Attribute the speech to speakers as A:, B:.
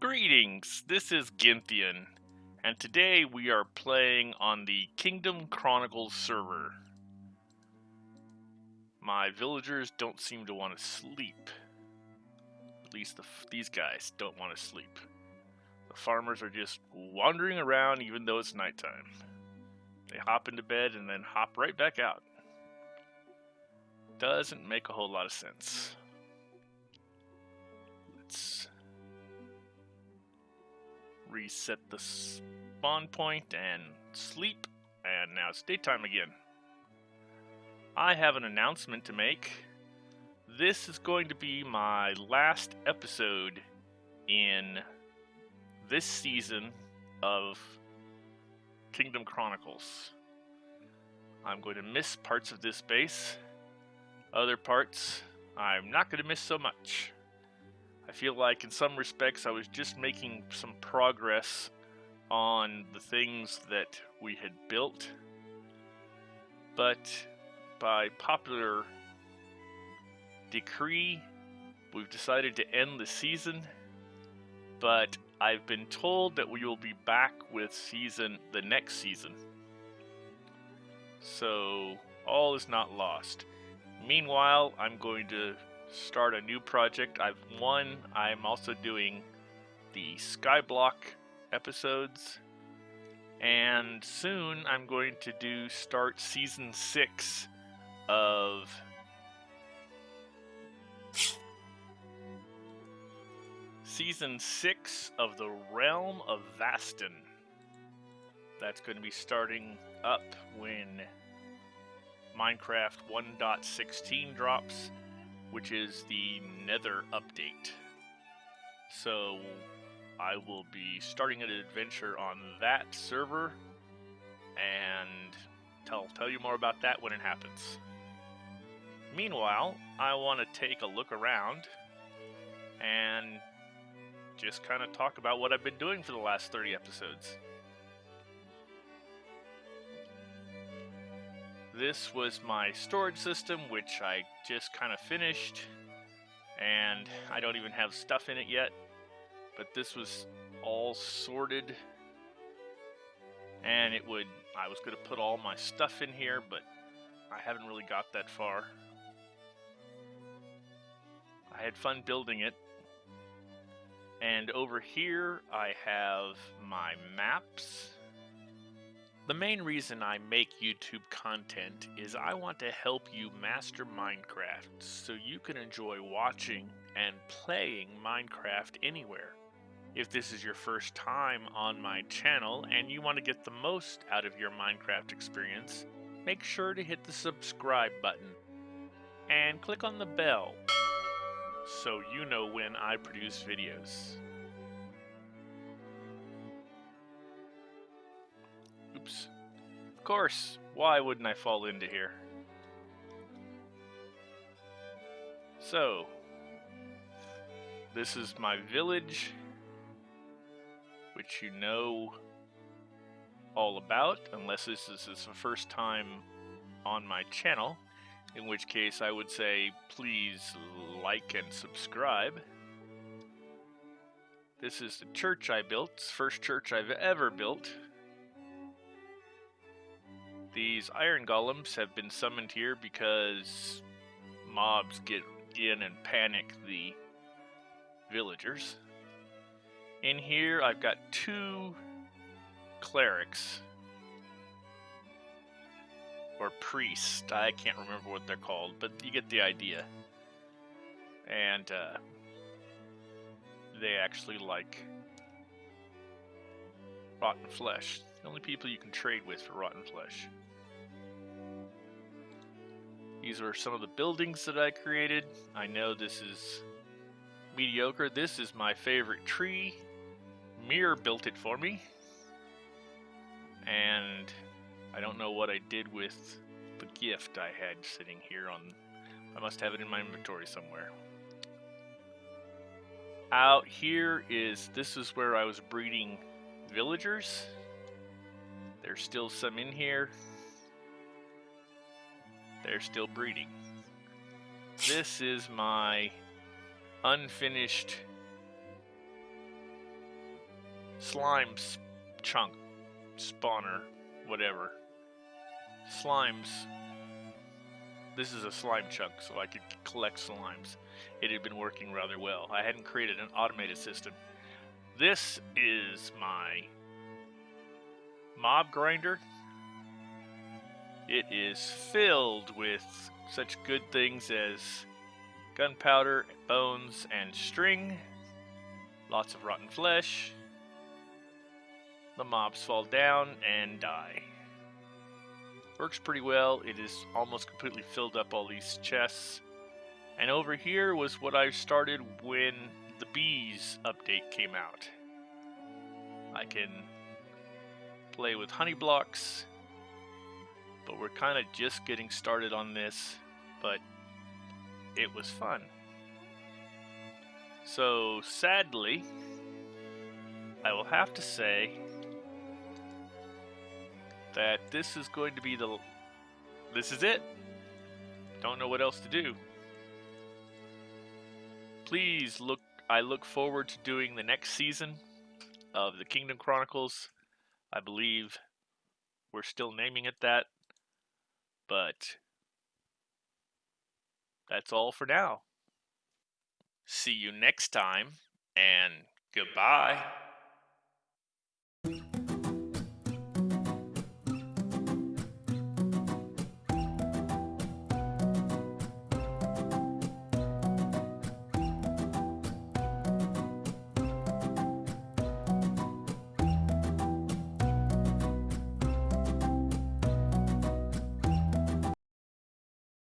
A: Greetings, this is Gynthian, and today we are playing on the Kingdom Chronicles server. My villagers don't seem to want to sleep. At least the, these guys don't want to sleep. The farmers are just wandering around even though it's nighttime. They hop into bed and then hop right back out. Doesn't make a whole lot of sense. Let's reset the spawn point and sleep, and now it's daytime again. I have an announcement to make. This is going to be my last episode in this season of Kingdom Chronicles. I'm going to miss parts of this base. Other parts, I'm not going to miss so much. I feel like in some respects I was just making some progress on the things that we had built. But by popular decree, we've decided to end the season. But I've been told that we will be back with season the next season. So all is not lost. Meanwhile, I'm going to start a new project. I've one. I'm also doing the Skyblock episodes, and soon I'm going to do start season six of. Season 6 of the Realm of Vastin. That's going to be starting up when Minecraft 1.16 drops which is the Nether update. So I will be starting an adventure on that server and tell tell you more about that when it happens. Meanwhile, I want to take a look around and just kind of talk about what I've been doing for the last 30 episodes. This was my storage system, which I just kind of finished, and I don't even have stuff in it yet, but this was all sorted, and it would, I was going to put all my stuff in here, but I haven't really got that far. I had fun building it, and over here I have my maps the main reason I make YouTube content is I want to help you master Minecraft so you can enjoy watching and playing Minecraft anywhere. If this is your first time on my channel and you want to get the most out of your Minecraft experience, make sure to hit the subscribe button and click on the bell so you know when I produce videos. Course. Why wouldn't I fall into here? So, this is my village, which you know all about, unless this is the first time on my channel, in which case I would say please like and subscribe. This is the church I built, first church I've ever built. These iron golems have been summoned here because mobs get in and panic the villagers. In here, I've got two clerics or priests. I can't remember what they're called, but you get the idea. And uh, they actually like rotten flesh. The only people you can trade with for rotten flesh. These are some of the buildings that I created. I know this is mediocre. This is my favorite tree. Mir built it for me. And I don't know what I did with the gift I had sitting here on... I must have it in my inventory somewhere. Out here is... This is where I was breeding villagers. There's still some in here. They're still breeding. This is my unfinished slime chunk spawner, whatever. Slimes. This is a slime chunk, so I could collect slimes. It had been working rather well. I hadn't created an automated system. This is my mob grinder. It is filled with such good things as gunpowder, bones, and string. Lots of rotten flesh. The mobs fall down and die. Works pretty well. It is almost completely filled up all these chests. And over here was what I started when the bees update came out. I can play with honey blocks, but we're kind of just getting started on this, but it was fun. So sadly, I will have to say that this is going to be the this is it. Don't know what else to do. Please look I look forward to doing the next season of the Kingdom Chronicles. I believe we're still naming it that. But that's all for now. See you next time and goodbye.